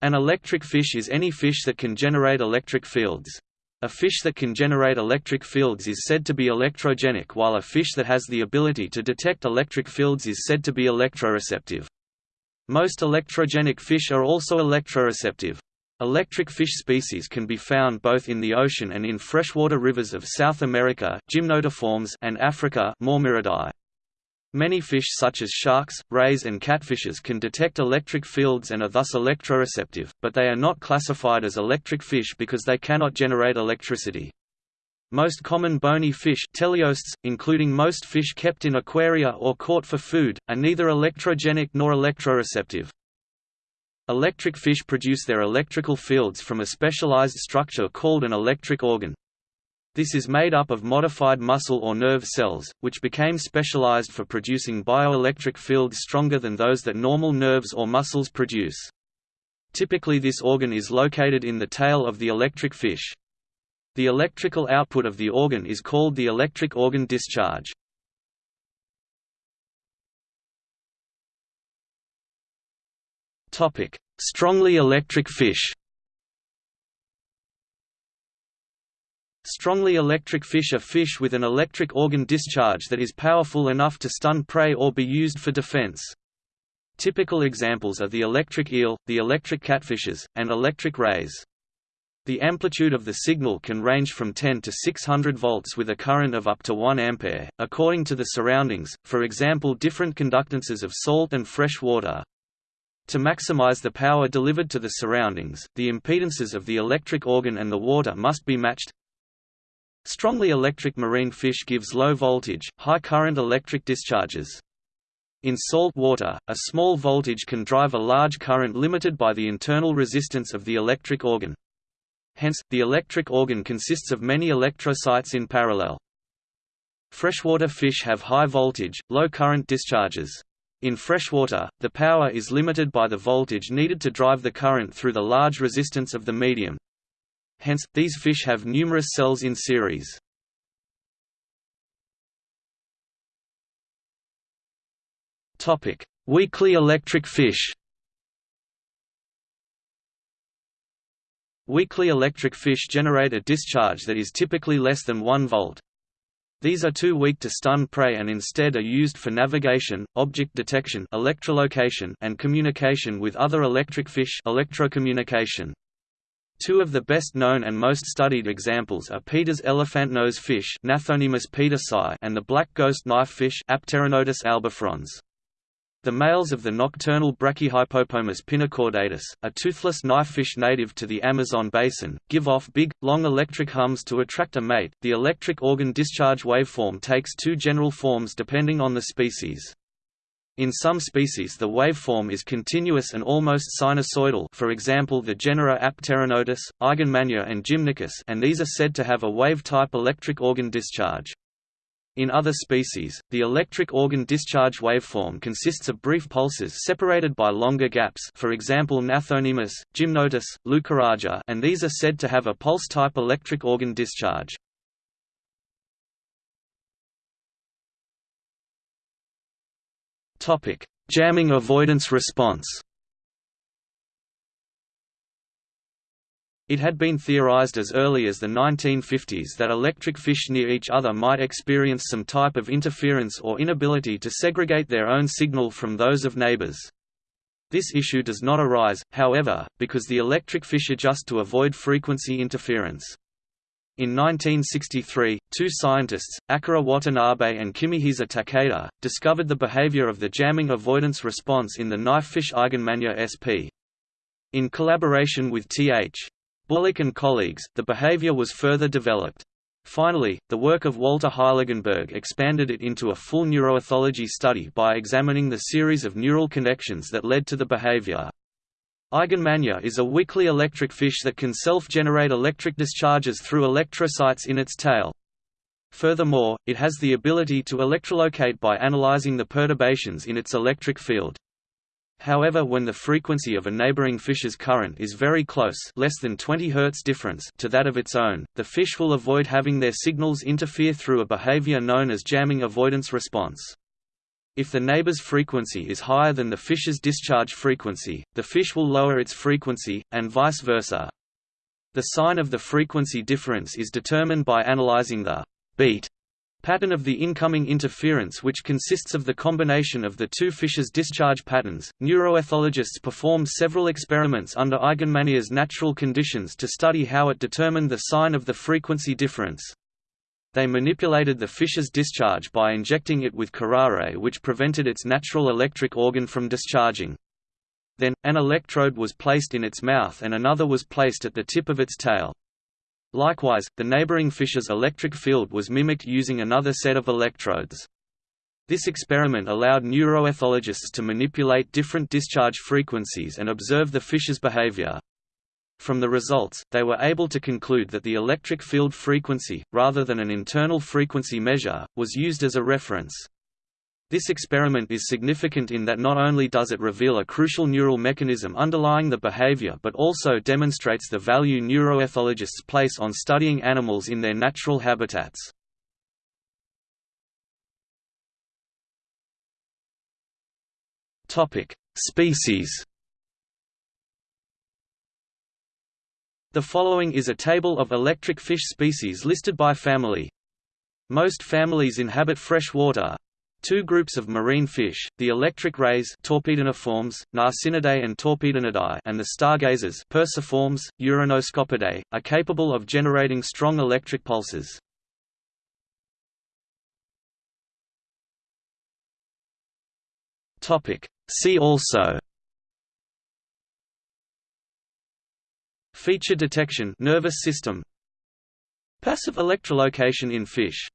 An electric fish is any fish that can generate electric fields. A fish that can generate electric fields is said to be electrogenic while a fish that has the ability to detect electric fields is said to be electroreceptive. Most electrogenic fish are also electroreceptive. Electric fish species can be found both in the ocean and in freshwater rivers of South America and Africa Mormyridae. Many fish such as sharks, rays and catfishes can detect electric fields and are thus electroreceptive, but they are not classified as electric fish because they cannot generate electricity. Most common bony fish teleosts, including most fish kept in aquaria or caught for food, are neither electrogenic nor electroreceptive. Electric fish produce their electrical fields from a specialized structure called an electric organ. This is made up of modified muscle or nerve cells, which became specialized for producing bioelectric fields stronger than those that normal nerves or muscles produce. Typically this organ is located in the tail of the electric fish. The electrical output of the organ is called the electric organ discharge. Strongly electric fish Strongly electric fish are fish with an electric organ discharge that is powerful enough to stun prey or be used for defense. Typical examples are the electric eel, the electric catfishes, and electric rays. The amplitude of the signal can range from 10 to 600 volts with a current of up to 1 ampere, according to the surroundings, for example different conductances of salt and fresh water. To maximize the power delivered to the surroundings, the impedances of the electric organ and the water must be matched, Strongly electric marine fish gives low voltage, high current electric discharges. In salt water, a small voltage can drive a large current limited by the internal resistance of the electric organ. Hence, the electric organ consists of many electrocytes in parallel. Freshwater fish have high voltage, low current discharges. In freshwater, the power is limited by the voltage needed to drive the current through the large resistance of the medium, Hence, these fish have numerous cells in series. Weakly electric fish Weakly electric fish generate a discharge that is typically less than 1 volt. These are too weak to stun prey and instead are used for navigation, object detection electrolocation and communication with other electric fish electrocommunication. Two of the best known and most studied examples are Peter's elephantnose fish and the black ghost knifefish albifrons. The males of the nocturnal Brachyhypopomus pinnicaudatus, a toothless knifefish native to the Amazon basin, give off big, long electric hums to attract a mate. The electric organ discharge waveform takes two general forms depending on the species. In some species the waveform is continuous and almost sinusoidal for example the genera Apteronotus, Eigenmannia and Gymnarchus and these are said to have a wave-type electric organ discharge. In other species, the electric organ discharge waveform consists of brief pulses separated by longer gaps for example Gnathonemus, Gymnotus, Leucoraja and these are said to have a pulse-type electric organ discharge. Topic: Jamming avoidance response. It had been theorized as early as the 1950s that electric fish near each other might experience some type of interference or inability to segregate their own signal from those of neighbors. This issue does not arise, however, because the electric fish adjust to avoid frequency interference. In 1963, two scientists, Akira Watanabe and Kimihisa Takeda, discovered the behavior of the jamming avoidance response in the knifefish Eigenmannia sp. In collaboration with Th. Bullock and colleagues, the behavior was further developed. Finally, the work of Walter Heiligenberg expanded it into a full neuroethology study by examining the series of neural connections that led to the behavior. Eigenmannia is a weakly electric fish that can self-generate electric discharges through electrocytes in its tail. Furthermore, it has the ability to electrolocate by analyzing the perturbations in its electric field. However when the frequency of a neighboring fish's current is very close less than 20 Hz difference to that of its own, the fish will avoid having their signals interfere through a behavior known as jamming avoidance response. If the neighbor's frequency is higher than the fish's discharge frequency, the fish will lower its frequency, and vice versa. The sign of the frequency difference is determined by analyzing the beat pattern of the incoming interference which consists of the combination of the two fishes' discharge patterns. Neuroethologists performed several experiments under Eigenmannia's natural conditions to study how it determined the sign of the frequency difference. They manipulated the fish's discharge by injecting it with curare which prevented its natural electric organ from discharging. Then, an electrode was placed in its mouth and another was placed at the tip of its tail. Likewise, the neighboring fish's electric field was mimicked using another set of electrodes. This experiment allowed neuroethologists to manipulate different discharge frequencies and observe the fish's behavior. From the results, they were able to conclude that the electric field frequency, rather than an internal frequency measure, was used as a reference. This experiment is significant in that not only does it reveal a crucial neural mechanism underlying the behavior but also demonstrates the value neuroethologists place on studying animals in their natural habitats. Species The following is a table of electric fish species listed by family. Most families inhabit fresh water, Two groups of marine fish, the electric rays Torpediniformes, Narcinidae and Torpedinidae and the stargazers Perciformes, Uranoscopidae, are capable of generating strong electric pulses. See also Feature detection nervous system Passive electrolocation in fish